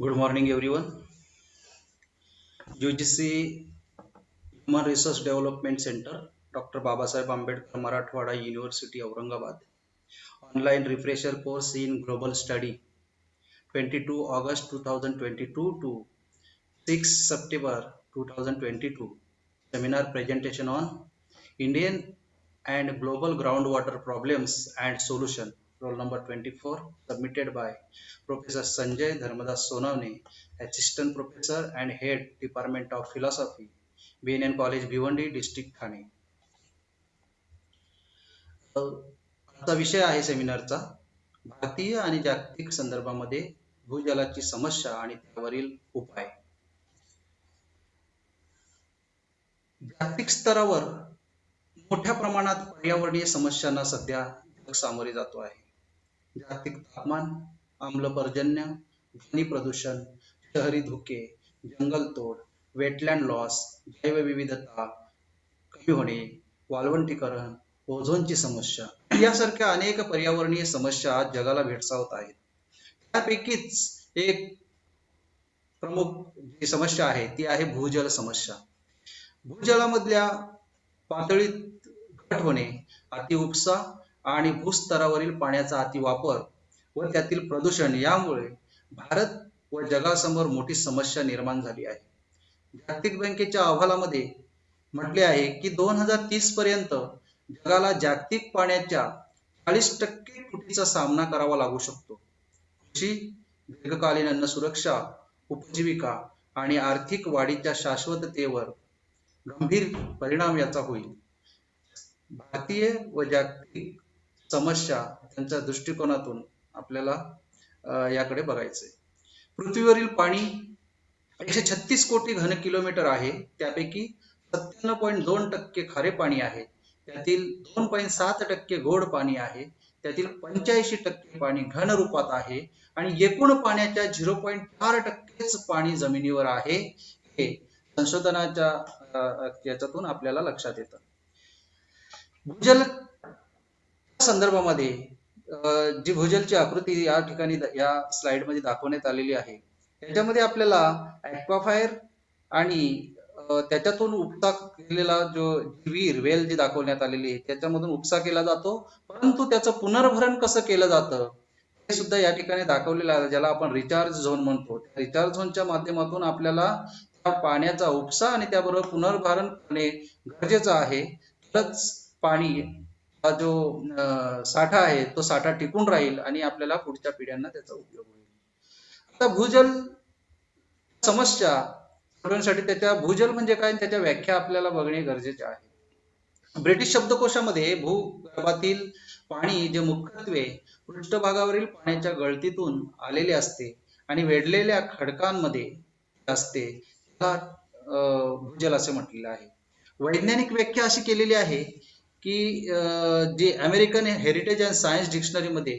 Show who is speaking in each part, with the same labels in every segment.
Speaker 1: Good morning, everyone. UGC Human Resource Development Center, Dr. Babasaheb Ambedkar Marathwada University, Aurangabad. Online refresher course in Global Study, 22 August 2022 to 6 September 2022. Seminar presentation on Indian and Global Groundwater Problems and Solution, roll number 24, submitted by Professor Sanjay Dharmadas Sonavne, Assistant Professor and Head Department of Philosophy, BNN College Bhiwandi district Thane अ, आजचा विषय आहे सेमिनारचा भारतीय आणि जागतिक संदर्भामध्ये भूजलाची समस्या आणि त्यावरील उपाय जागतिक स्तरावर मोठ्या प्रमाणात पर्यावरणीय समस्यांना सध्या जग सामोरे जातो आहे जागतिक तापमान आम्ल पर्जन्य ध्वनी प्रदूषण शहरी धुके जंगलतोड वेटलँड लॉस जैवविविधता कमी होणे वाळवंटीकरण ओझोनची समस्या यासारख्या अनेक पर्यावरणीय समस्या आज जगाला भेडसावत आहेत. त्यापैकीच एक प्रमुख जी समस्या आहे ती आहे भूजल समस्या. भूजलामधल्या पातळीत घट होणे अतिउपसा आणि भूस्तरावरील पाण्याचा अतिवापर व त्यातील प्रदूषण यामुळे भारत व जगासमोर मोठी समस्या निर्माण झाली आहे. जागतिक बँकेच्या अहवालामध्ये म्हटले आहे की दोन हजार तीस पर्यंत जगाला जागतिक पाण्याच्या चाळीस टक्के तुटीचा सामना करावा लागू शकतो. कृषी दीर्घकालीन अन्न सुरक्षा उपजीविका आणि आर्थिक वाढीच्या शाश्वततेवर गंभीर परिणाम याचा होईल. भारतीय व जागतिक समस्या त्यांच्या दृष्टिकोनातून आपल्याला याकडे याकडे बघायचंय. पृथ्वीवरील पाणी एकशे छत्तीस कोटी घन किलोमीटर आहे. त्यापैकी सत्त्याण्णव पॉईंट दोन टक्के खारे पाणी आहे. त्यातील दोन पॉईंट सात टक्के गोड पाणी आहे. त्यातील पंच्याऐंशी टक्के पाणी घन रूपात आहे. आणि एकूण पाण्याच्या झिरो पॉईंट चार टक्केच पाणी जमिनीवर आहे. हे संशोधनाच्या याच्यातून आपल्याला लक्षात येतं. भूजल संदर्भामध्ये जी भूजलची आकृती या ठिकाणी या स्लाइडमध्ये दाखवण्यात आलेली आहे त्याच्यामध्ये आपल्याला ऍक्वाफायर आणि त्याच्यातून उपसा केलेला जो विहीर वेल जी दाखवण्यात आलेली आहे त्याच्यामधून उपसा केला जातो परंतु त्याचं पुनर्भरण कसं केलं जातं हे सुद्धा या ठिकाणी दाखवलेलं आहे ज्याला आपण रिचार्ज झोन म्हणतो. रिचार्ज झोनच्या माध्यमातून आपल्याला त्या पाण्याचा उपसा आणि त्याबरोबर पुनर्भरण करणे गरजेचं आहे. तरच पाणी हा जो साठा आहे तो साठा टिकून राहील आणि आपल्याला पुढच्या पिढ्यांना त्याचा उपयोग होईल. आता भूजल समस्या सोडवण्यासाठी त्याच्या भूजल म्हणजे काय? त्याच्या व्याख्या आपल्याला बघणे गरजेचे आहे. ब्रिटिश शब्दकोशामध्ये भूगर्भातील पाणी जे मुख्यत्वे पृष्ठभागावरील पाण्याच्या गळतीतून आलेले असते आणि वेढलेल्या खडकांमध्ये असते भूजल असे म्हटलेलं आहे. वैज्ञानिक व्याख्या अशी केलेली आहे की अं, जे अमेरिकन हेरिटेज अँड सायन्स डिक्शनरीमध्ये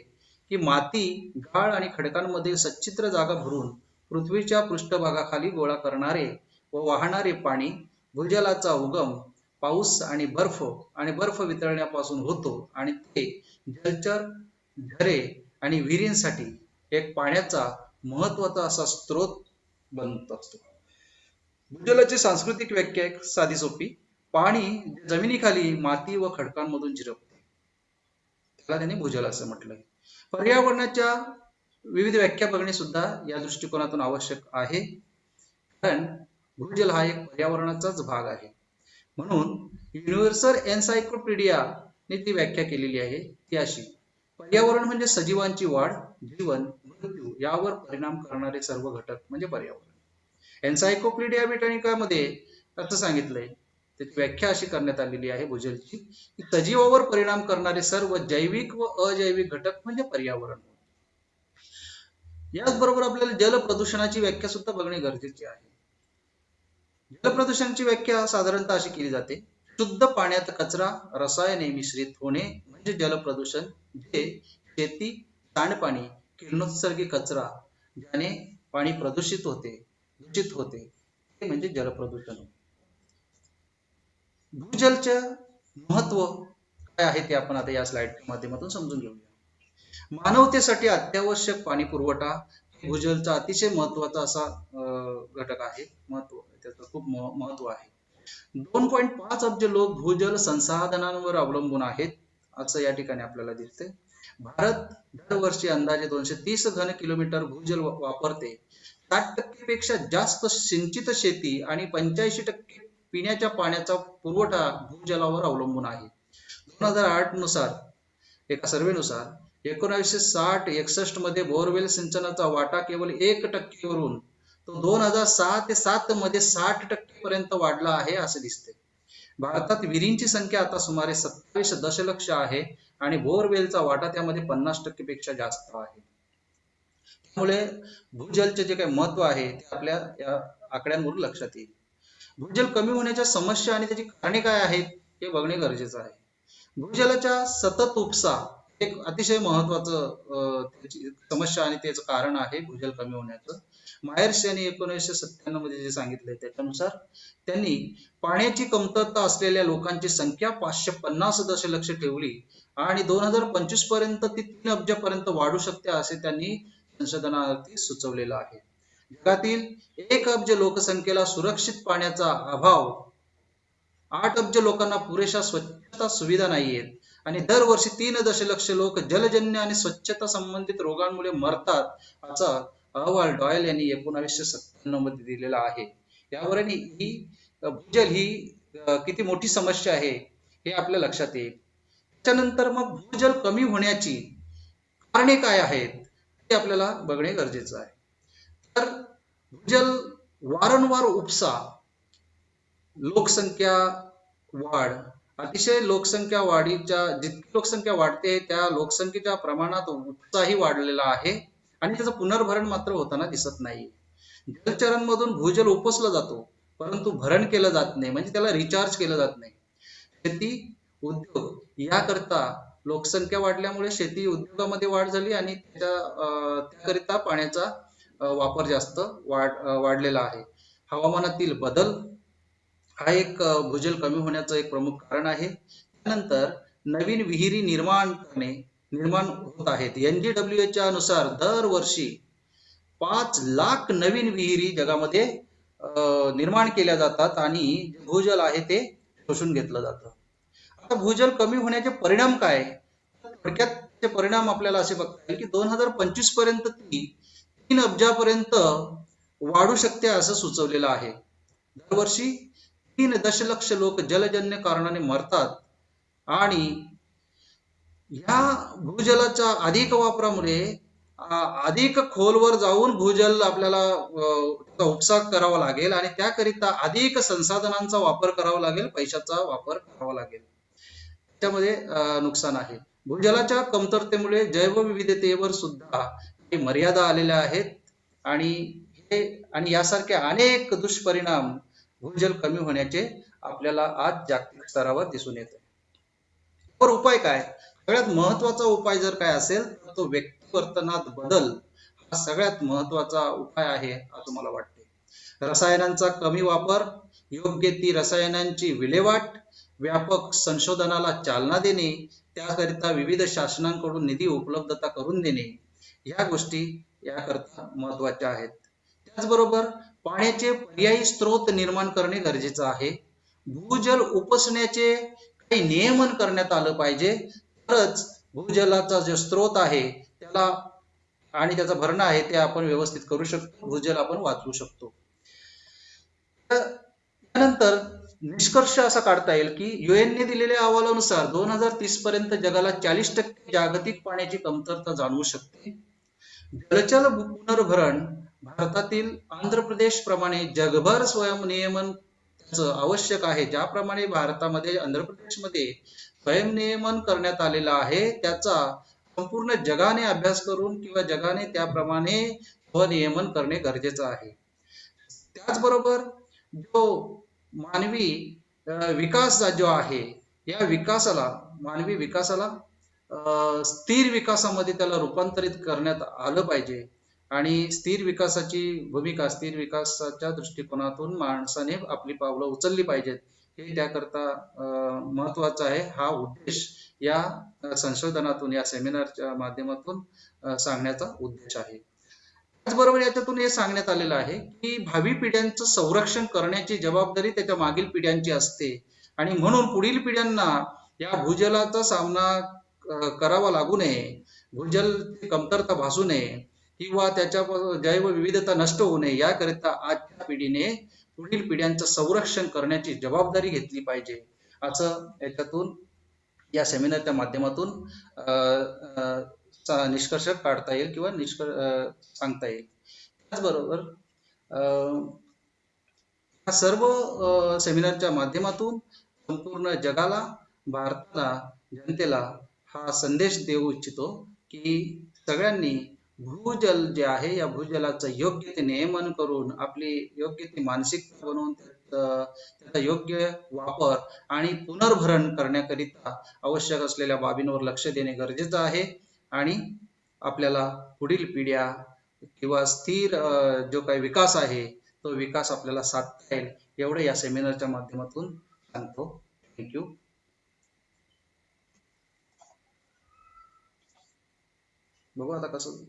Speaker 1: की माती गाळ आणि खडकांमध्ये सच्छिद्र जागा भरून पृथ्वीच्या पृष्ठभागाखाली गोळा करणारे व वाहणारे पाणी भूजलाचा उगम पाऊस आणि बर्फ आणि बर्फ वितळण्यापासून होतो. आणि ते जलचर झरे आणि विहिरींसाठी एक पाण्याचा महत्त्वाचा असा स्रोत बनत असतो. भूजलाची सांस्कृतिक व्याख्या एक साधी सोपी पाणी जमिनीखाली माती व खडकांमधून झिरपते त्याला त्यांनी भूजल असं म्हटलंय. पर्यावरणाच्या विविध व्याख्या बघणे सुद्धा या दृष्टिकोनातून आवश्यक आहे. कारण भूजल हा एक पर्यावरणाचाच भाग आहे. म्हणून युनिव्हर्सल एन्सायक्लोपीडिया ने ती व्याख्या केलेली आहे. ती अशी पर्यावरण म्हणजे सजीवांची वाढ जीवन मृत्यू यावर परिणाम करणारे सर्व घटक म्हणजे पर्यावरण. एन्सायक्लोपीडिया ब्रिटानिकामध्ये असं सांगितलंय त्याची व्याख्या अशी करण्यात आलेली आहे भूजलची की सजीवावर परिणाम करणारे सर्व जैविक व अजैविक घटक म्हणजे पर्यावरण. याचबरोबर आपल्याला जल प्रदूषणाची व्याख्या सुद्धा बघणे गरजेचे आहे. जलप्रदूषणाची व्याख्या साधारणतः अशी केली जाते शुद्ध पाण्यात कचरा रसायने मिश्रित होणे म्हणजे जलप्रदूषण जे शेती सांडपाणी किरणोत्सर्गी कचरा ज्याने पाणी प्रदूषित होते दूषित होते ते म्हणजे जलप्रदूषण भूजलचं महत्त्व काय आहे ते आपण आता या स्लाइडच्या माध्यमातून समजून घेऊया. मानवतेसाठी अत्यावश्यक पाणी पुरवठा भूजलचा अतिशय महत्त्वाचा असा घटक आहे. महत्त्व त्याचं खूप महत्त्व आहे. दोन पॉईंट पाच अब्ज लोक भूजल संसाधनांवर अवलंबून आहेत असं या ठिकाणी आपल्याला दिसते भारत दरवर्षी अंदाजे दोनशे तीस घन किलोमीटर भूजल वापरते. साठ टक्केपेक्षा जास्त सिंचित शेती आणि पंच्याऐंशी टक्के पिण्याच्या पाण्याचा पुरवठा भूजलावर अवलंबून आहे. दोन हजार आठनुसार एका सर्वेनुसार एकोणीसशे साठ एकसष्टमध्ये बोरवेल सिंचनाचा वाटा केवळ एक टक्केवरून तो दोन हजार सहा ते सात मध्ये साठ टक्के पर्यंत वाढला आहे असे दिसते. भारतात विहिरींची संख्या आता सुमारे सत्तावीस दशलक्ष आहे आणि बोरवेलचा वाटा त्यामध्ये पन्नास टक्के पेक्षा जास्त आहे. त्यामुळे भूजलचे जे काही महत्त्व आहे ते आपल्या या आकड्यांवरून लक्षात येईल. भूजल कमी होण्याच्या समस्या आणि त्याची कारणे काय आहेत हे बघणे गरजेचं आहे. भूजलाच्या सतत उपसा एक अतिशय महत्वाचं समस्या आणि त्याचं कारण आहे भूजल कमी होण्याचं. मायर्स यांनी एकोणीसशे सत्त्याण्णवमध्ये जे सांगितलंय त्याच्यानुसार त्यांनी पाण्याची कमतरता असलेल्या लोकांची संख्या पाचशे पन्नास दशलक्ष ठेवली आणि दोन हजार पंचवीसपर्यंत ती तीन अब्जापर्यंत वाढू शकते असे त्यांनी संशोधनार्थी सुचवलेलं आहे. जगातील एक अब्ज लोकसंख्येला सुरक्षित पाण्याचा अभाव. आठ अब्ज लोकांना पुरेशा स्वच्छता सुविधा नाहीयेत. आणि दरवर्षी तीन दशलक्ष लोक जलजन्य आणि स्वच्छता संबंधित रोगांमुळे मरतात असा अहवाल डॉयल यांनी एकोणावीसशे सत्त्याण्णवमध्ये दिलेला आहे. यावर आणि ही भूजल ही किती मोठी समस्या आहे हे आपल्या लक्षात येईल. त्याच्यानंतर मग भूजल कमी होण्याची कारणे काय आहेत ते आपल्याला बघणे गरजेचं आहे. तर भूजल वारंवार उपसा लोकसंख्या वाढ. अतिशय लोकसंख्या वाढीच्या जितकी लोकसंख्या वाढते त्या लोकसंख्येच्या प्रमाणात उपसाही वाढलेला आहे आणि त्याचं पुनर्भरण मात्र होताना दिसत नाही जलचरांमधून भूजल उपसला जातो परंतु भरण केलं जात नाही म्हणजे त्याला रिचार्ज केलं जात नाही. शेती उद्योग याकरता लोकसंख्या वाढल्यामुळे शेती उद्योगामध्ये वाढ झाली आणि त्याच्या त्याकरिता पाण्याचा वापर जास्त वाढ वाढलेला आहे. हवामानातील बदल हा एक भूजल कमी होण्याचं एक प्रमुख कारण आहे. त्यानंतर नवीन विहिरी निर्माण करणे निर्माण होत आहेत. एनजीडब्ल्यू च्या नुसार दरवर्षी पाच लाख नवीन विहिरी जगामध्ये निर्माण केल्या जातात आणि भूजल आहे ते शोषून घेतलं जातं. आता भूजल कमी होण्याचे परिणाम काय? थोडक्यात परिणाम आपल्याला असे बघता येईल की दोन हजार पंचवीसपर्यंत ती तीन अब्जापर्यंत वाढू शकते असं सुचवलेलं आहे. दरवर्षी तीन दशलक्ष लोक जलजन्य कारणाने मरतात आणि ह्या भूजलाच्या अधिक वापरामुळे अधिक खोलवर जाऊन भूजल आपल्याला अ, त्याचा उपसा करावा लागेल आणि त्याकरिता अधिक संसाधनांचा वापर करावा लागेल पैशाचा वापर करावा लागेल. त्यामध्ये नुकसान आहे. भूजलाच्या कमतरतेमुळे जैवविविधतेवर सुद्धा मर्यादा आलेल्या आहेत आणि हे आणि यासारखे अनेक दुष्परिणाम भूजल कमी होण्याचे आपल्याला आज जागतिक स्तरावर दिसून येत. तर उपाय काय? सगळ्यात महत्त्वाचा उपाय जर काय असेल तर तो व्यक्ती वर्तनात बदल हा सगळ्यात महत्त्वाचा उपाय आहे असं मला वाटते. रसायनांचा कमी वापर योग्य ती रसायनांची विल्हेवाट व्यापक संशोधनाला चालना देणे त्याकरिता विविध शासनांकडून निधी उपलब्धता करून देणे या गोष्टी याकरता महत्त्वाच्या आहेत. त्याचबरोबर पाण्याचे पर्यायी स्रोत निर्माण करणे गरजेचं आहे. भूजल उपसण्याचे काही नियमन करण्यात आलं पाहिजे. तरच भूजलाचा जो स्रोत आहे त्याला आणि त्याचा भरणा आहे ते आपण व्यवस्थित करू शकतो. भूजल आपण वाचवू शकतो. तर त्यानंतर निष्कर्ष असा काढता येईल की युएनने ने दिलेल्या अहवालानुसार दोन हजार तीस पर्यंत जगाला चाळीस टक्के जागतिक पाण्याची कमतरता जाणवू शकते. जलचर पुनर्भरण भारतातील आंध्र प्रदेश प्रमाणे जगभर स्वयंनियमन नियमन आवश्यक आहे. ज्याप्रमाणे भारतामध्ये आंध्र प्रदेशमध्ये स्वयंनियमन करण्यात आलेलं आहे त्याचा संपूर्ण जगाने अभ्यास करून किंवा जगाने त्याप्रमाणे स्वनियमन करणे गरजेचं आहे. त्याचबरोबर जो मानवी विकास जो आहे या विकासाला मानवी विकासाला स्थिर विकासामध्ये त्याला रूपांतरित करण्यात आलं पाहिजे. आणि स्थिर विकासाची भूमिका स्थिर विकासाच्या दृष्टिकोनातून माणसाने आपली पावलं उचलली पाहिजेत. हे त्याकरता महत्वाचं आहे. हा उद्देश या संशोधनातून या सेमिनारच्या माध्यमातून सांगण्याचा उद्देश आहे. त्याचबरोबर याच्यातून हे सांगण्यात आलेलं आहे की भावी पिढ्यांचं संरक्षण करण्याची जबाबदारी त्याच्या मागील पिढ्यांची असते. आणि म्हणून पुढील पिढ्यांना या भूजलाचा सामना करावा लागू नये. भूजल कमतरता भासू नये किंवा त्याच्या जैवविविधता नष्ट होऊ नये. याकरिता आजच्या पिढीने पुढील पिढ्यांचं संरक्षण करण्याची जबाबदारी घेतली पाहिजे. असं याच्यातून या सेमिनारच्या माध्यमातून निष्कर्ष काढता येईल किंवा निष्कर्ष सांगता येईल. त्याचबरोबर या सर्व सेमिनारच्या माध्यमातून संपूर्ण जगाला भारताला जनतेला हा संदेश देऊ इच्छितो की सगळ्यांनी भूजल जे आहे या भूजलाचं योग्य ते नियमन करून आपली योग्य ती मानसिकता बनवून त्याचा योग्य वापर आणि पुनर्भरण करण्याकरिता आवश्यक असलेल्या बाबींवर लक्ष देणे गरजेचं आहे. आणि आपल्याला पुढील पिढ्या किंवा स्थिर जो काही विकास आहे तो विकास आपल्याला साधता येईल. एवढं या सेमिनारच्या माध्यमातून सांगतो. थँक्यू बघू आता कसं